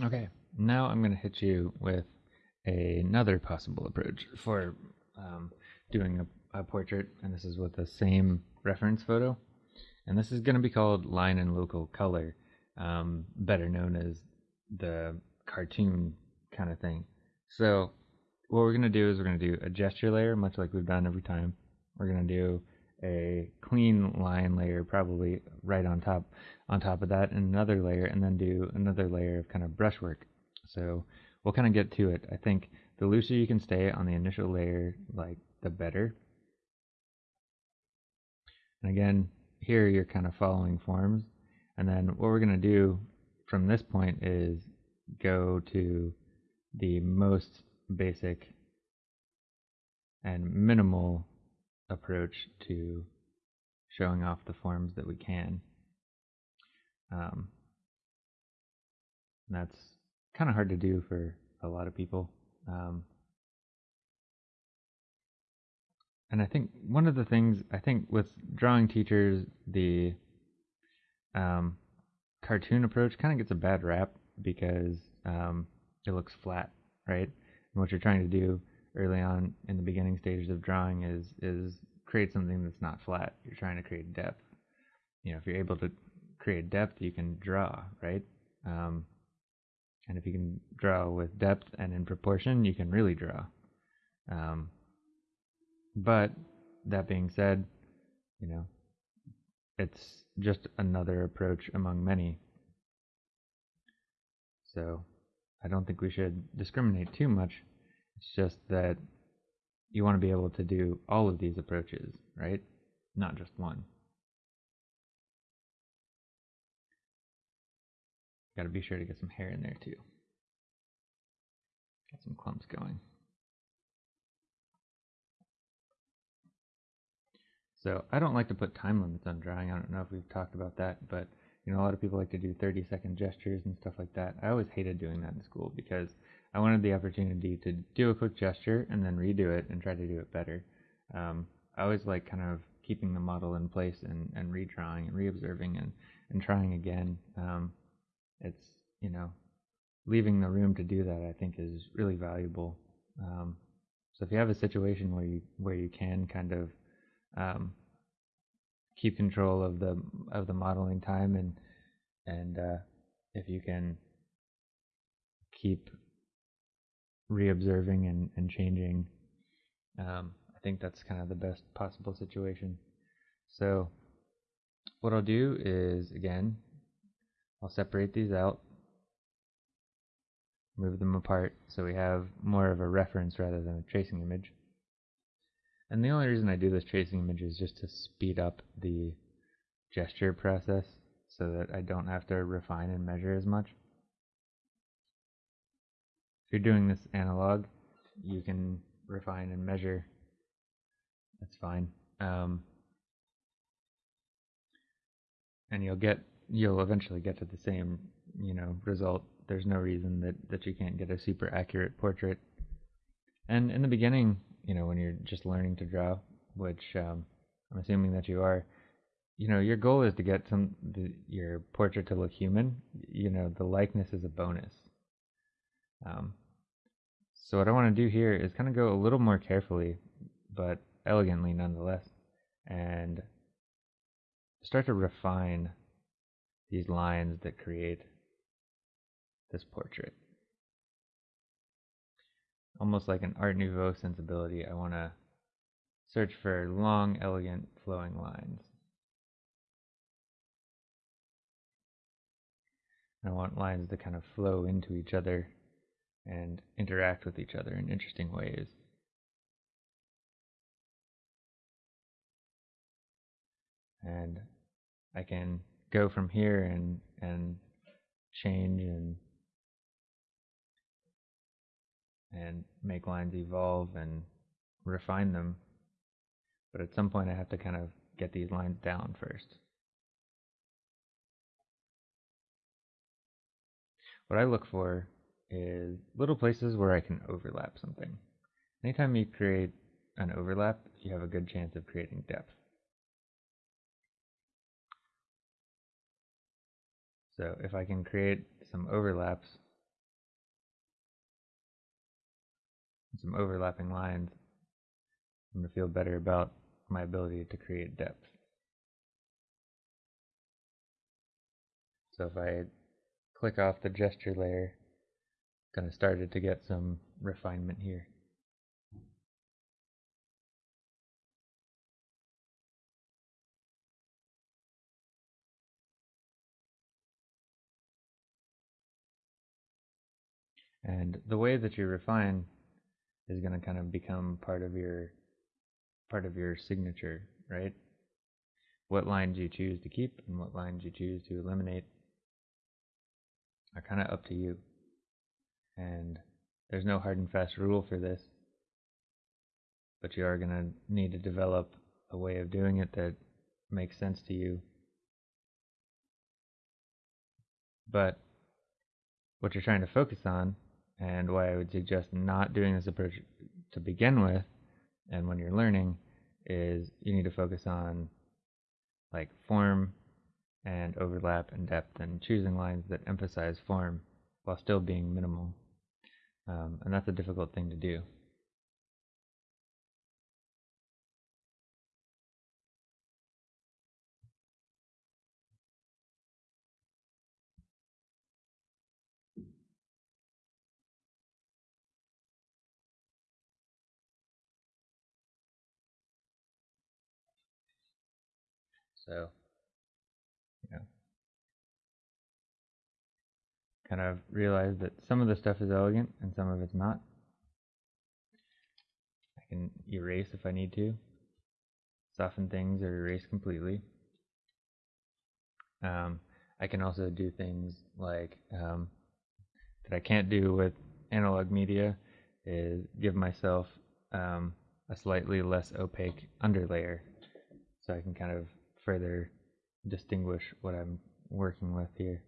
Okay, now I'm going to hit you with another possible approach for um, doing a, a portrait, and this is with the same reference photo. And this is going to be called line and local color, um, better known as the cartoon kind of thing. So what we're going to do is we're going to do a gesture layer, much like we've done every time. We're going to do a clean line layer, probably right on top on top of that, another layer, and then do another layer of kind of brushwork. So we'll kind of get to it. I think the looser you can stay on the initial layer, like the better. And again, here you're kind of following forms. And then what we're going to do from this point is go to the most basic and minimal approach to showing off the forms that we can. Um, that's kind of hard to do for a lot of people. Um, and I think one of the things I think with drawing teachers, the um, cartoon approach kind of gets a bad rap because um, it looks flat, right? And what you're trying to do early on in the beginning stages of drawing is is create something that's not flat. You're trying to create depth. You know, if you're able to create depth, you can draw, right? Um, and if you can draw with depth and in proportion, you can really draw. Um, but that being said, you know, it's just another approach among many. So I don't think we should discriminate too much. It's just that you want to be able to do all of these approaches, right? Not just one. Got to be sure to get some hair in there too. Get some clumps going. So I don't like to put time limits on drawing. I don't know if we've talked about that, but you know, a lot of people like to do 30 second gestures and stuff like that. I always hated doing that in school because I wanted the opportunity to do a quick gesture and then redo it and try to do it better. Um, I always like kind of keeping the model in place and, and redrawing and reobserving and, and trying again. Um, it's, you know, leaving the room to do that I think is really valuable. Um, so if you have a situation where you where you can kind of um, keep control of the of the modeling time and and uh, if you can keep reobserving and, and changing um, I think that's kind of the best possible situation so what I'll do is again I'll separate these out move them apart so we have more of a reference rather than a tracing image and the only reason I do this tracing image is just to speed up the gesture process so that I don't have to refine and measure as much. If you're doing this analog, you can refine and measure. That's fine. Um, and you'll get you'll eventually get to the same you know result. There's no reason that that you can't get a super accurate portrait. And in the beginning, you know, when you're just learning to draw, which um, I'm assuming that you are, you know, your goal is to get some the, your portrait to look human. You know, the likeness is a bonus. Um, so what I want to do here is kind of go a little more carefully, but elegantly nonetheless, and start to refine these lines that create this portrait almost like an Art Nouveau sensibility, I want to search for long, elegant, flowing lines. I want lines to kind of flow into each other and interact with each other in interesting ways. And I can go from here and and change and and make lines evolve and refine them. But at some point I have to kind of get these lines down first. What I look for is little places where I can overlap something. Anytime you create an overlap, you have a good chance of creating depth. So if I can create some overlaps, some overlapping lines, I'm going to feel better about my ability to create depth. So if I click off the gesture layer, kind of started to get some refinement here. And the way that you refine is going to kind of become part of your part of your signature, right? What lines you choose to keep and what lines you choose to eliminate are kind of up to you. And there's no hard and fast rule for this, but you are going to need to develop a way of doing it that makes sense to you. But what you're trying to focus on and why I would suggest not doing this approach to begin with and when you're learning is you need to focus on like form and overlap and depth and choosing lines that emphasize form while still being minimal. Um, and that's a difficult thing to do. So, you know, kind of realize that some of the stuff is elegant and some of it's not. I can erase if I need to, soften things or erase completely. Um, I can also do things like um, that I can't do with analog media is give myself um, a slightly less opaque underlayer so I can kind of further distinguish what I'm working with here.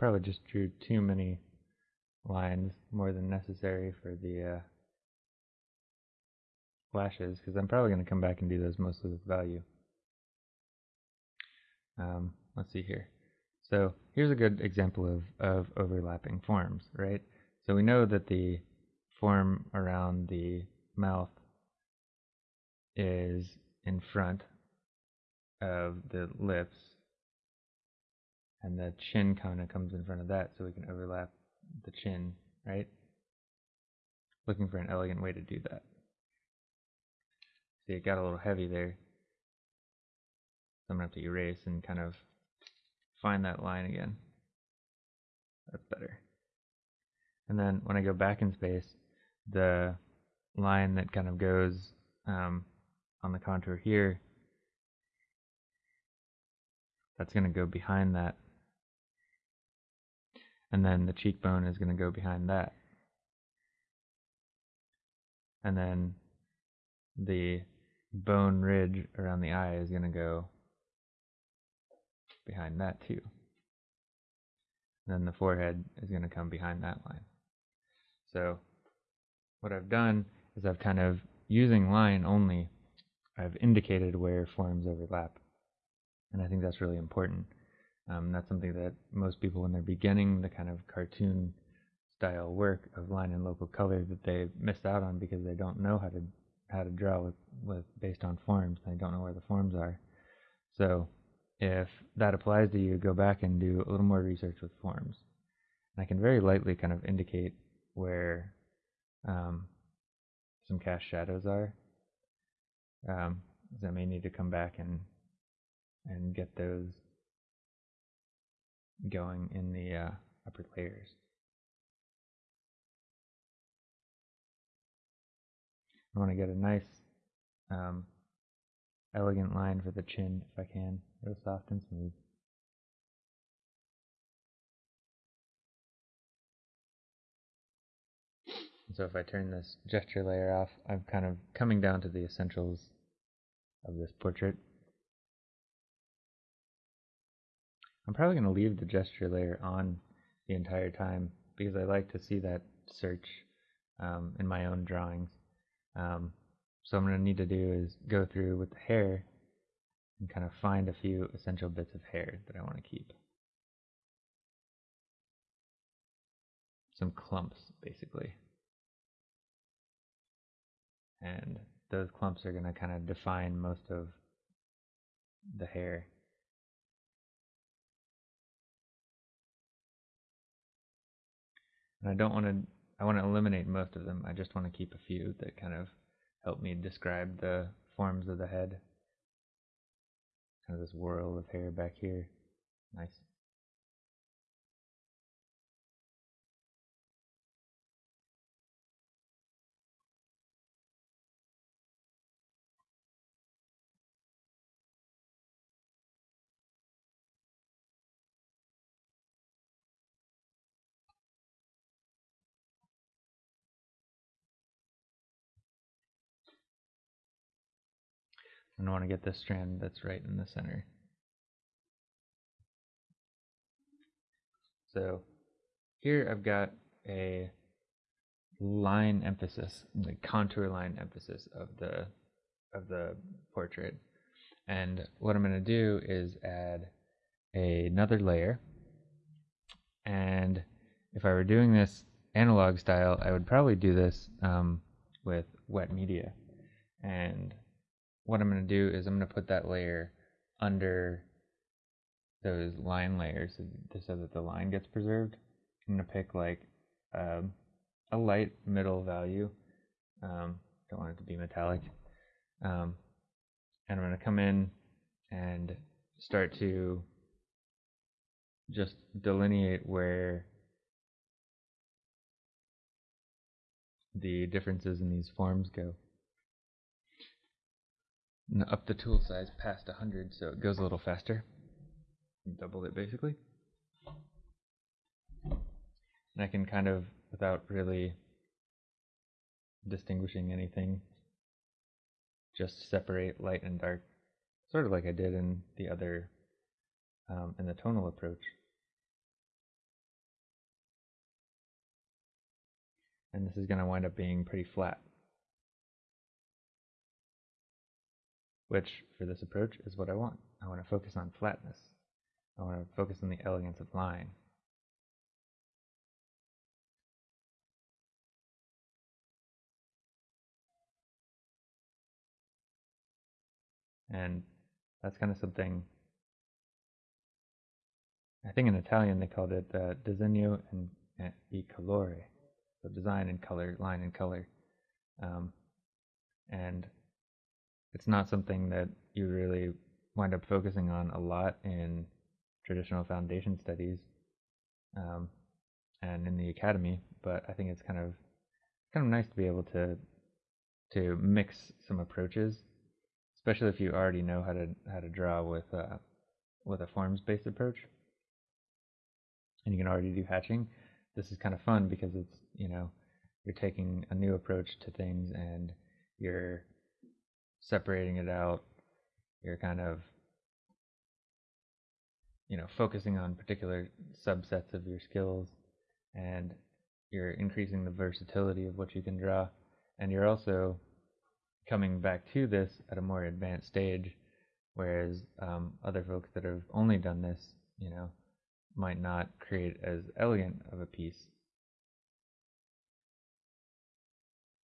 Probably just drew too many lines more than necessary for the uh, flashes because I'm probably going to come back and do those mostly with value. Um, let's see here. So here's a good example of, of overlapping forms, right? So we know that the form around the mouth is in front of the lips and the chin kind of comes in front of that so we can overlap the chin, right? Looking for an elegant way to do that. See, it got a little heavy there. So I'm going to have to erase and kind of find that line again. That's better. And then when I go back in space, the line that kind of goes um, on the contour here, that's going to go behind that and then the cheekbone is going to go behind that. And then the bone ridge around the eye is going to go behind that too. And then the forehead is going to come behind that line. So what I've done is I've kind of, using line only, I've indicated where forms overlap. And I think that's really important. Um, that's something that most people, when they're beginning the kind of cartoon style work of line and local color, that they miss out on because they don't know how to how to draw with, with based on forms. They don't know where the forms are. So if that applies to you, go back and do a little more research with forms. And I can very lightly kind of indicate where um, some cast shadows are. Um, so I may need to come back and and get those going in the uh, upper layers. I want to get a nice, um, elegant line for the chin if I can, real soft and smooth. so if I turn this gesture layer off, I'm kind of coming down to the essentials of this portrait. I'm probably going to leave the gesture layer on the entire time because I like to see that search um, in my own drawings. Um, so I'm going to need to do is go through with the hair and kind of find a few essential bits of hair that I want to keep. Some clumps, basically. And those clumps are going to kind of define most of the hair. And I don't want to, I want to eliminate most of them. I just want to keep a few that kind of help me describe the forms of the head. Kind of this whirl of hair back here. Nice. And I want to get this strand that's right in the center. So here I've got a line emphasis, the contour line emphasis of the of the portrait. And what I'm going to do is add another layer. And if I were doing this analog style, I would probably do this um, with wet media. And what I'm going to do is I'm going to put that layer under those line layers so that the line gets preserved. I'm going to pick like um, a light middle value. Um, don't want it to be metallic. Um, and I'm going to come in and start to just delineate where the differences in these forms go up the tool size past 100 so it goes a little faster. Double it basically. And I can kind of, without really distinguishing anything, just separate light and dark, sort of like I did in the other, um, in the tonal approach. And this is going to wind up being pretty flat. Which for this approach is what I want. I want to focus on flatness. I want to focus on the elegance of line. And that's kind of something, I think in Italian they called it uh, disegno and e colore, so design and color, line and color. Um, and it's not something that you really wind up focusing on a lot in traditional foundation studies um, and in the academy, but I think it's kind of kind of nice to be able to to mix some approaches, especially if you already know how to how to draw with uh, with a forms based approach, and you can already do hatching. This is kind of fun because it's you know you're taking a new approach to things and you're separating it out. You're kind of, you know, focusing on particular subsets of your skills and you're increasing the versatility of what you can draw. And you're also coming back to this at a more advanced stage, whereas um, other folks that have only done this, you know, might not create as elegant of a piece.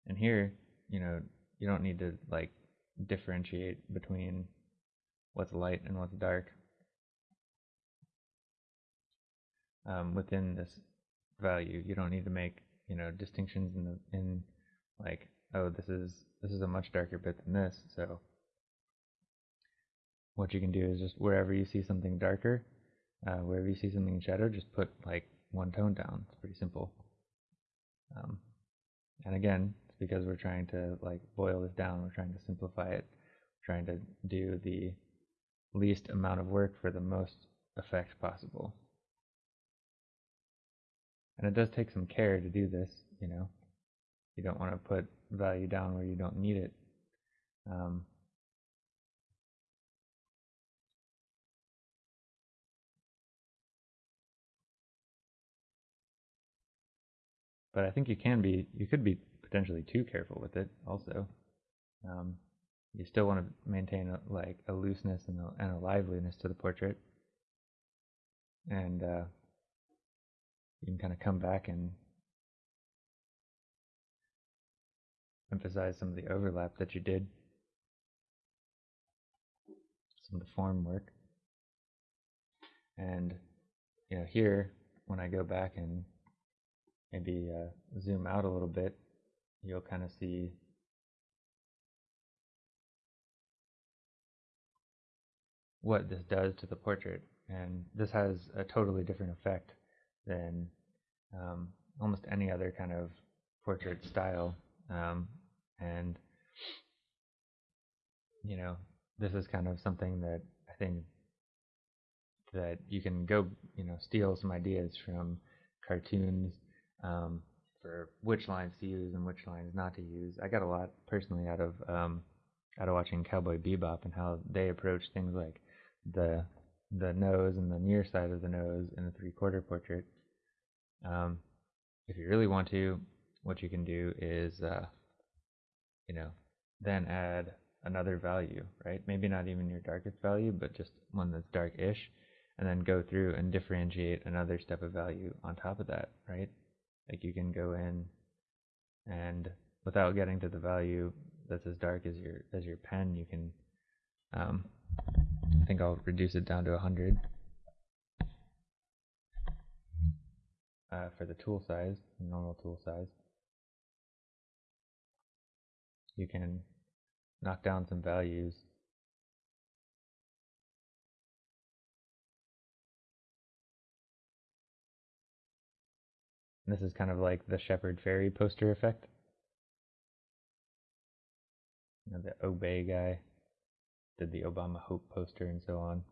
And here, you know, you don't need to like differentiate between what's light and what's dark um, within this value. You don't need to make you know distinctions in the in like oh this is this is a much darker bit than this. So what you can do is just wherever you see something darker, uh, wherever you see something in shadow, just put like one tone down. It's pretty simple. Um, and again, because we're trying to like boil this down. We're trying to simplify it. We're trying to do the least amount of work for the most effect possible. And it does take some care to do this, you know. You don't want to put value down where you don't need it. Um, but I think you can be, you could be potentially too careful with it also. Um, you still want to maintain a, like a looseness and a, and a liveliness to the portrait. And uh, you can kind of come back and emphasize some of the overlap that you did, some of the form work. And you know, here when I go back and maybe uh, zoom out a little bit, you'll kind of see what this does to the portrait. And this has a totally different effect than um, almost any other kind of portrait style. Um, and, you know, this is kind of something that I think that you can go, you know, steal some ideas from cartoons um, for which lines to use and which lines not to use. I got a lot personally out of um, out of watching Cowboy Bebop and how they approach things like the the nose and the near side of the nose in the three quarter portrait. Um, if you really want to, what you can do is, uh, you know, then add another value, right? Maybe not even your darkest value, but just one that's dark-ish, and then go through and differentiate another step of value on top of that, right? Like you can go in and without getting to the value that's as dark as your as your pen, you can um, I think I'll reduce it down to 100 uh, for the tool size, normal tool size. You can knock down some values This is kind of like the Shepard Fairey poster effect. You know, the Obey guy did the Obama Hope poster and so on.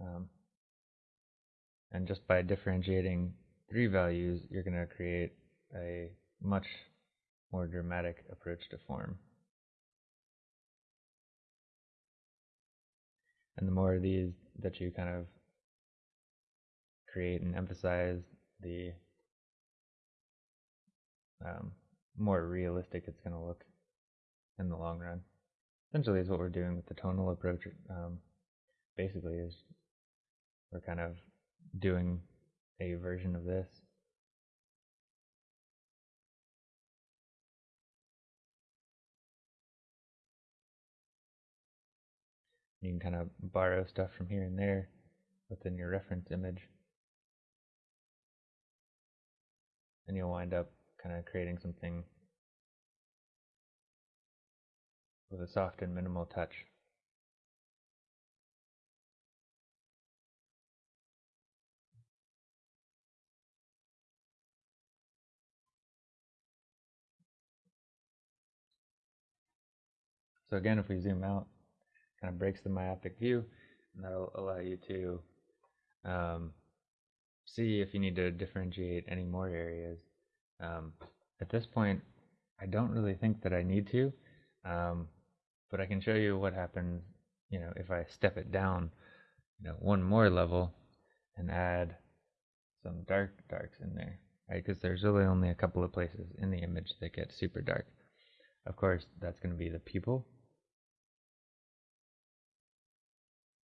Um, and just by differentiating three values, you're going to create a much more dramatic approach to form. And the more of these that you kind of create and emphasize, the um, more realistic it's going to look in the long run. Essentially, is what we're doing with the tonal approach. Um, basically, is we're kind of doing a version of this. You can kind of borrow stuff from here and there within your reference image. And you'll wind up kind of creating something with a soft and minimal touch. So again, if we zoom out, kind of breaks the myopic view, and that'll allow you to um, see if you need to differentiate any more areas. Um, at this point, I don't really think that I need to. Um, but I can show you what happens, you know, if I step it down, you know, one more level and add some dark darks in there, right? Because there's really only a couple of places in the image that get super dark. Of course, that's going to be the pupil,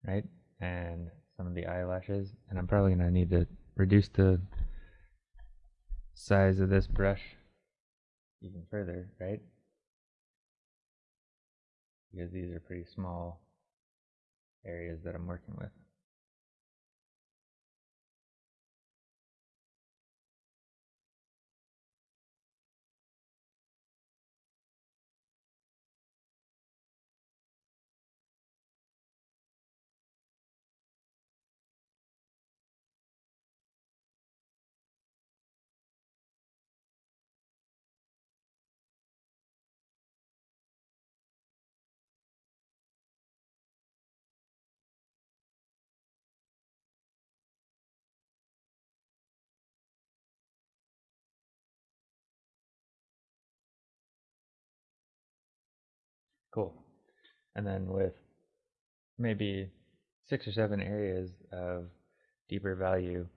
right? And some of the eyelashes, and I'm probably going to need to reduce the size of this brush even further, right? because these are pretty small areas that I'm working with. Cool. And then with maybe six or seven areas of deeper value,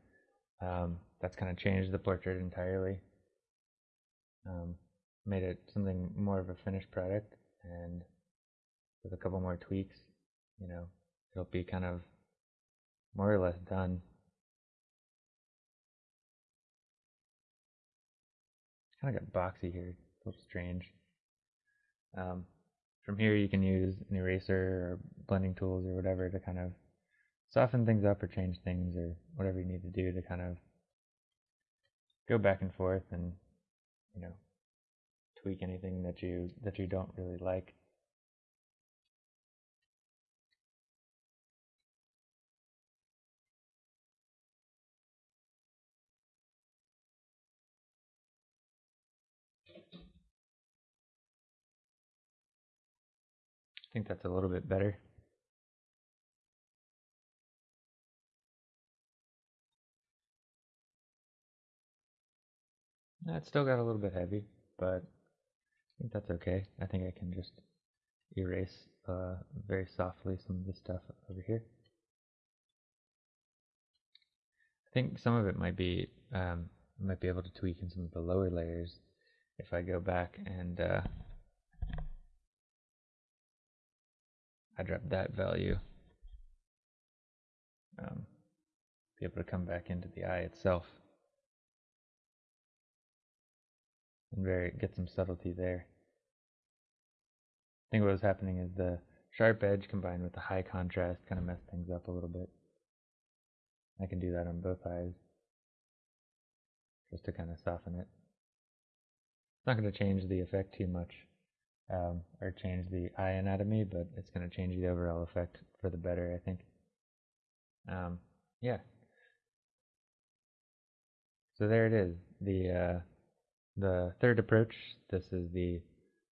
Um, that's kind of changed the portrait entirely. Um, made it something more of a finished product, and with a couple more tweaks, you know, it'll be kind of more or less done. Kind of got boxy here, a little strange. Um, from here you can use an eraser or blending tools or whatever to kind of soften things up or change things or whatever you need to do to kind of go back and forth and you know tweak anything that you that you don't really like. I think that's a little bit better. It's still got a little bit heavy, but I think that's okay. I think I can just erase uh, very softly some of the stuff over here. I think some of it might be um, might be able to tweak in some of the lower layers if I go back and uh, I drop that value. Um, be able to come back into the eye itself. and very get some subtlety there. I think what was happening is the sharp edge combined with the high contrast kind of messed things up a little bit. I can do that on both eyes just to kind of soften it. It's not going to change the effect too much um, or change the eye anatomy, but it's going to change the overall effect for the better, I think. Um, yeah. So there it is. The uh, the third approach, this is the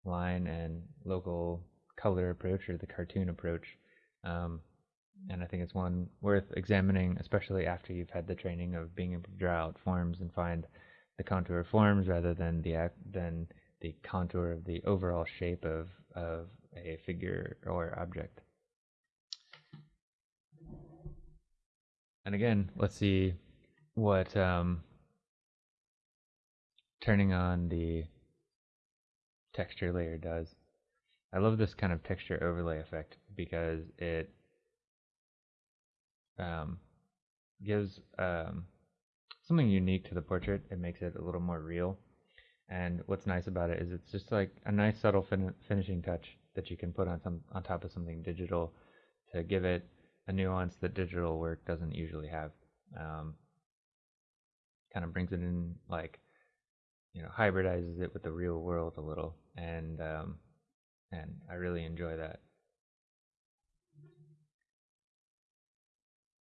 line and local color approach or the cartoon approach. Um, and I think it's one worth examining, especially after you've had the training of being able to draw out forms and find the contour forms rather than the than the contour of the overall shape of of a figure or object. And again, let's see what um, turning on the texture layer does. I love this kind of texture overlay effect because it um, gives um, something unique to the portrait. It makes it a little more real. And what's nice about it is it's just like a nice subtle fin finishing touch that you can put on some on top of something digital to give it a nuance that digital work doesn't usually have. Um, kind of brings it in like you know hybridizes it with the real world a little, and um, and I really enjoy that.